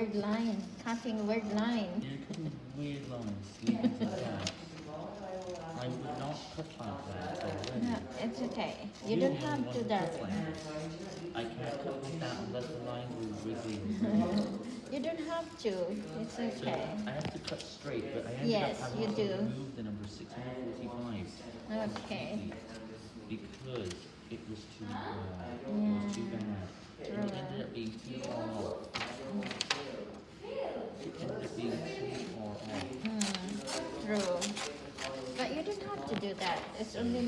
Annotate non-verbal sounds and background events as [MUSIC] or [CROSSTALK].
word line, cutting word line. You're cutting weird lines, leave it like that. I would not cut like that already. No, it's okay. You don't have to that. I can't cut like that unless the line was [LAUGHS] wiggly. You don't have to. It's So okay. I have to cut straight, but I ended Yes, up you having to do. remove the number 645. Okay. Because it was too, uh, it was too bad. It ended up being too far off. It ended up being too far off. Hmm, true. But you don't have to do that. It's only